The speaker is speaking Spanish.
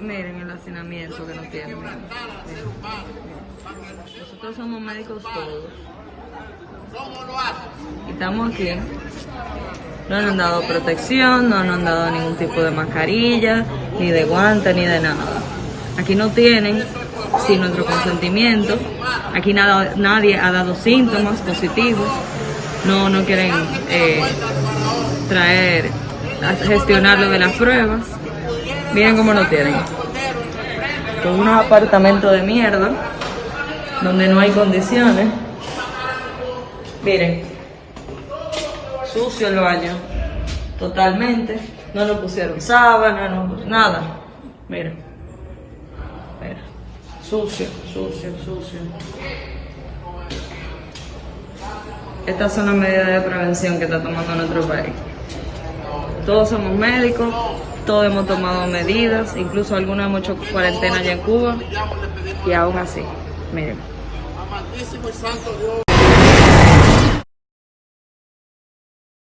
Miren el hacinamiento que nos tienen. Nosotros somos médicos todos. Estamos aquí. No nos han dado protección, no nos han dado ningún tipo de mascarilla, ni de guante, ni de nada. Aquí no tienen, sin nuestro consentimiento. Aquí nada, nadie ha dado síntomas positivos. No, no quieren eh, traer, gestionar lo de las pruebas. Miren cómo lo tienen. Con unos apartamentos de mierda, donde no hay condiciones. Miren, sucio el baño, totalmente. No nos pusieron sábana, no, nada. Miren, mira, sucio, sucio, sucio. Estas son las medidas de prevención que está tomando nuestro país. Todos somos médicos, todos hemos tomado medidas, incluso algunos hemos hecho cuarentena allá en Cuba y aún así, miren.